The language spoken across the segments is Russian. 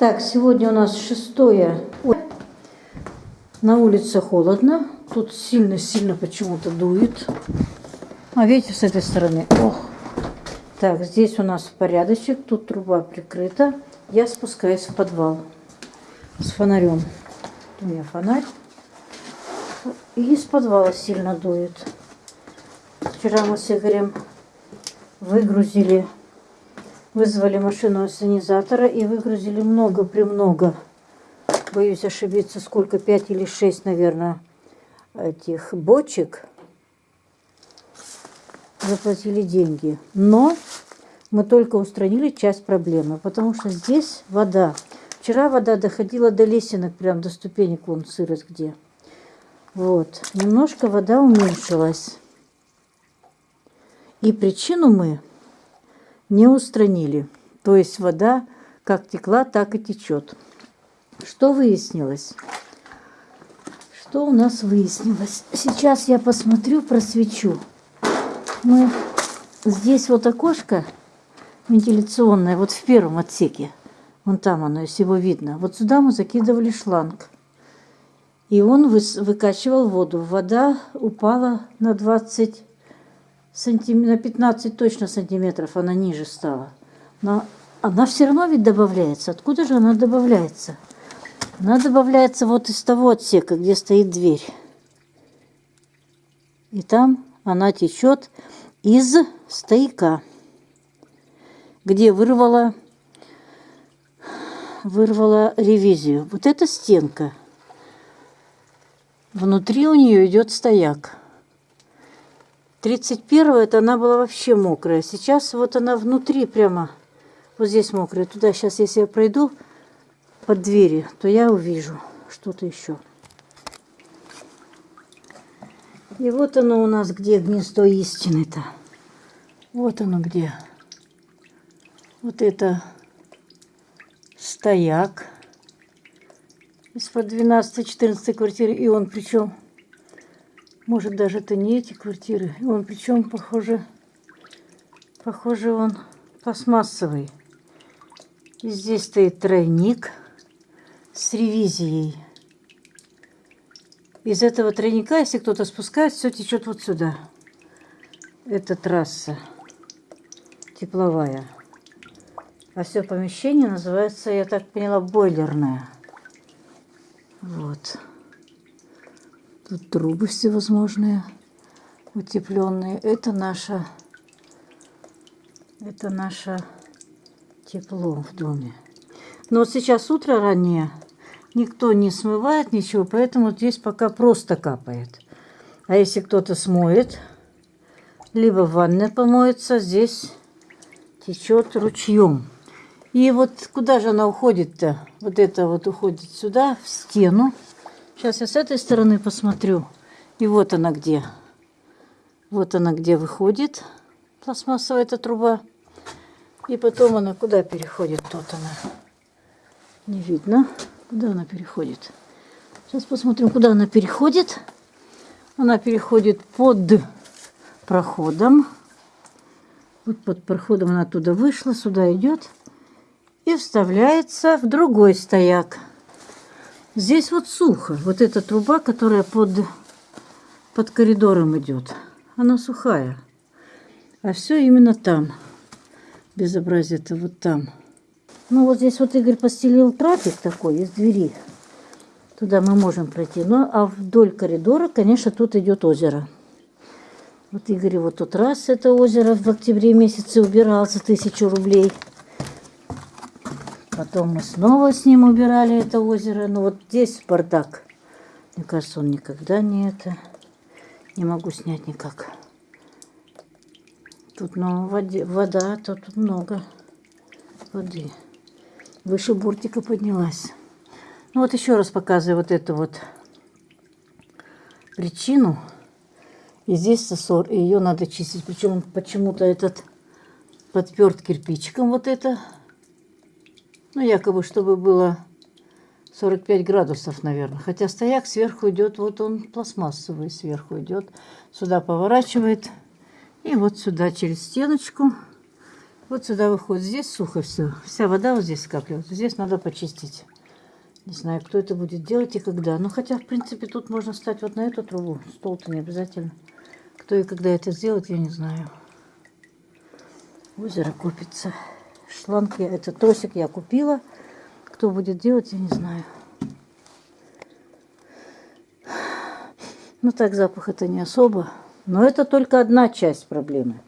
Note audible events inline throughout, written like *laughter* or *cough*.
Так, сегодня у нас шестое. На улице холодно. Тут сильно-сильно почему-то дует. А видите, с этой стороны. Ох. Так, здесь у нас порядочек. Тут труба прикрыта. Я спускаюсь в подвал с фонарем. У меня фонарь. И из подвала сильно дует. Вчера мы с Игорем выгрузили Вызвали машину ассенизатора и выгрузили много-премного. Боюсь ошибиться, сколько, пять или шесть, наверное, этих бочек. Заплатили деньги. Но мы только устранили часть проблемы, потому что здесь вода. Вчера вода доходила до лесенок, прям до ступенек, вон сырость где. Вот, немножко вода уменьшилась. И причину мы не устранили. То есть вода как текла, так и течет. Что выяснилось? Что у нас выяснилось? Сейчас я посмотрю, просвечу. Мы здесь вот окошко вентиляционное, вот в первом отсеке. Вон там оно, если его видно. Вот сюда мы закидывали шланг. И он выкачивал воду. Вода упала на 20 сантим... на 15 точно сантиметров она ниже стала. Но она все равно ведь добавляется. Откуда же она добавляется? Она добавляется вот из того отсека, где стоит дверь. И там она течет из стояка, где вырвала, вырвала ревизию. Вот эта стенка. Внутри у нее идет стояк. 31 это она была вообще мокрая. Сейчас вот она внутри прямо, вот здесь мокрая. Туда сейчас, если я пройду под двери, то я увижу что-то еще. И вот оно у нас где гнездо истины-то. Вот оно где. Вот это стояк из-под 12-14 квартиры. И он причем может, даже это не эти квартиры. Он причем, похоже, похоже, он пластмассовый. И здесь стоит тройник с ревизией. Из этого тройника, если кто-то спускает, все течет вот сюда. Это трасса тепловая. А все помещение называется, я так поняла, бойлерное. Вот. Тут трубы всевозможные, утепленные. Это наша, это наше тепло в доме. Но вот сейчас утро раннее, никто не смывает ничего, поэтому здесь пока просто капает. А если кто-то смоет, либо в ванной помоется, здесь течет ручьем. И вот куда же она уходит-то? Вот это вот уходит сюда, в стену. Сейчас я с этой стороны посмотрю. И вот она где. Вот она где выходит. Пластмассовая эта труба. И потом она куда переходит? Тут она. Не видно. Куда она переходит? Сейчас посмотрим, куда она переходит. Она переходит под проходом. Вот под проходом она оттуда вышла, сюда идет и вставляется в другой стояк. Здесь вот сухо. Вот эта труба, которая под, под коридором идет, она сухая. А все именно там. Безобразие-то вот там. Ну вот здесь вот Игорь постелил трапик такой из двери. Туда мы можем пройти. Ну а вдоль коридора, конечно, тут идет озеро. Вот Игорь вот тот раз это озеро в октябре месяце убирал за тысячу рублей. Потом мы снова с ним убирали это озеро. Ну вот здесь бардак. Мне кажется, он никогда не это... Не могу снять никак. Тут ну, воде, вода, тут много воды. Выше бортика поднялась. Ну вот еще раз показываю вот эту вот причину. И здесь сосор, и ее надо чистить. Причем почему-то этот подперт кирпичиком вот это ну, якобы, чтобы было 45 градусов, наверное. Хотя стояк сверху идет, вот он пластмассовый сверху идет. Сюда поворачивает. И вот сюда через стеночку Вот сюда выходит. Здесь сухо все. Вся вода вот здесь скапливается. Здесь надо почистить. Не знаю, кто это будет делать и когда. Ну, хотя, в принципе, тут можно встать вот на эту трубу. Стол-то не обязательно. Кто и когда это сделает, я не знаю. Озеро купится. Шланг я, это тросик я купила. Кто будет делать, я не знаю. Ну, так запах это не особо. Но это только одна часть проблемы.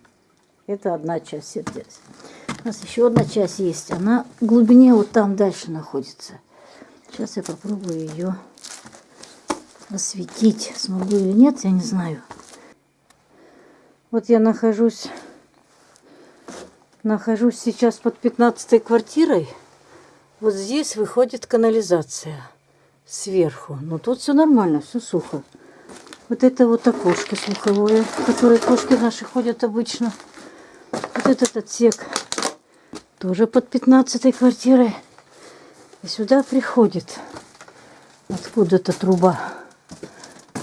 Это одна часть сердец. У нас еще одна часть есть. Она в глубине вот там дальше находится. Сейчас я попробую ее осветить. Смогу или нет, я не знаю. Вот я нахожусь, нахожусь сейчас под 15 квартирой. Вот здесь выходит канализация сверху. Но тут все нормально, все сухо. Вот это вот окошко слуховое, в которое кошки наши ходят обычно. Вот этот отсек тоже под 15 квартирой. И сюда приходит откуда-то труба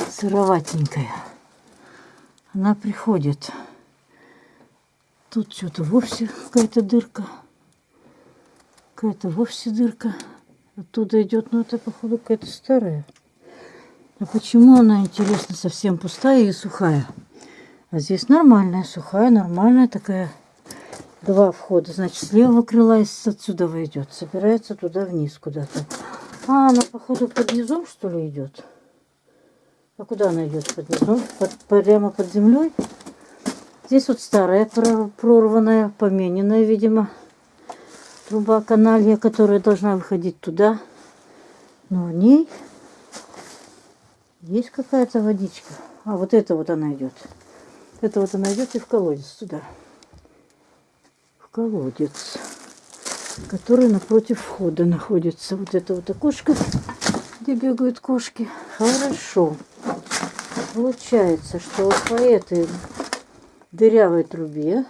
сыроватенькая. Она приходит. Тут что-то вовсе какая-то дырка. Какая-то вовсе дырка. Оттуда идет, ну это походу какая-то старая. А почему она, интересно, совсем пустая и сухая? А здесь нормальная, сухая, нормальная такая. Два входа. Значит, с левого крыла и отсюда идет. Собирается туда вниз куда-то. А, она, походу, под низом, что ли, идет? А куда она идет? Под низом? Под, прямо под землей? Здесь вот старая прорванная, помененная, видимо, труба каналья, которая должна выходить туда. Но в ней есть какая-то водичка. А вот это вот она идет. Это вот она идет и в колодец туда. В колодец, который напротив входа находится. Вот это вот окошко, где бегают кошки. Хорошо. Получается, что вот по этой дырявой трубе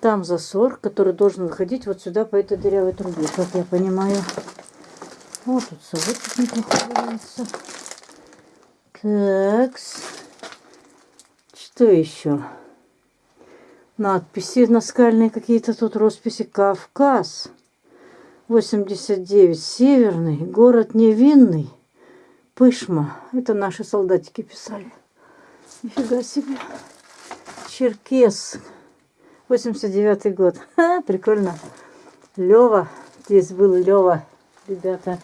там засор, который должен выходить вот сюда по этой дырявой трубе, как я понимаю. Вот тут совок неплохо так. Что еще? Надписи наскальные какие-то тут, росписи. Кавказ. 89. Северный. Город Невинный. Пышма. Это наши солдатики писали. Нифига себе. Черкес. 89 год. *laughs* Ха, прикольно. Лева. Здесь был Лева. Ребята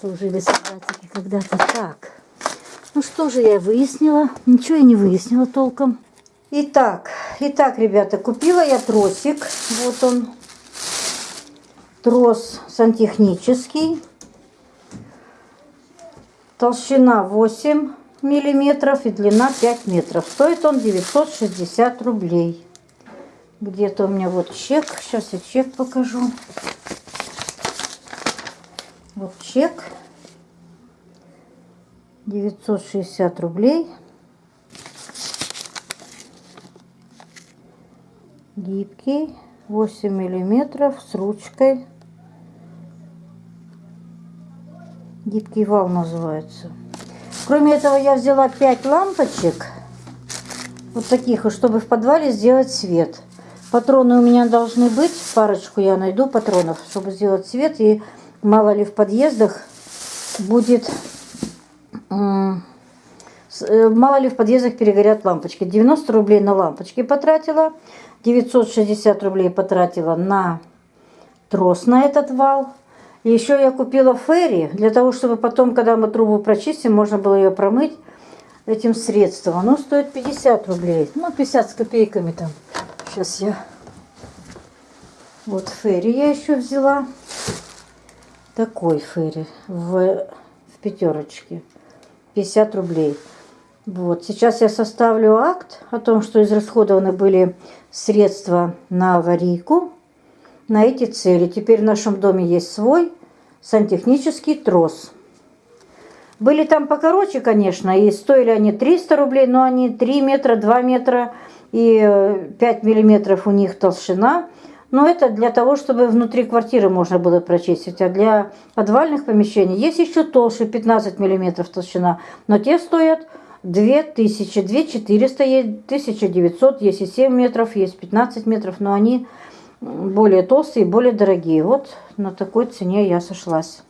служили солдатики когда-то так. Ну что же я выяснила? Ничего я не выяснила толком. Итак, итак, ребята, купила я тросик. Вот он. Трос сантехнический. Толщина 8 миллиметров и длина 5 метров. Стоит он 960 рублей. Где-то у меня вот чек. Сейчас я чек покажу. Вот чек. 960 рублей. Гибкий, 8 миллиметров с ручкой. Гибкий вал называется. Кроме этого я взяла 5 лампочек. Вот таких, чтобы в подвале сделать свет. Патроны у меня должны быть. Парочку я найду патронов, чтобы сделать свет. И мало ли в подъездах будет Э, мало ли в подъездах перегорят лампочки. 90 рублей на лампочки потратила. 960 рублей потратила на трос на этот вал. Еще я купила ферри, для того, чтобы потом, когда мы трубу прочистим, можно было ее промыть этим средством. Оно стоит 50 рублей. Ну, 50 с копейками там. Сейчас я... Вот ферри я еще взяла. Такой ферри в, в пятерочке. 50 рублей. Вот. Сейчас я составлю акт о том, что израсходованы были средства на аварийку на эти цели. Теперь в нашем доме есть свой сантехнический трос. Были там покороче, конечно, и стоили они 300 рублей, но они 3 метра, 2 метра и 5 миллиметров у них толщина. Но это для того, чтобы внутри квартиры можно было прочистить. А для подвальных помещений есть еще толще, 15 мм толщина. Но те стоят 2000, 2400 есть, 1900, есть и 7 метров, есть 15 метров, но они более толстые и более дорогие. Вот на такой цене я сошлась.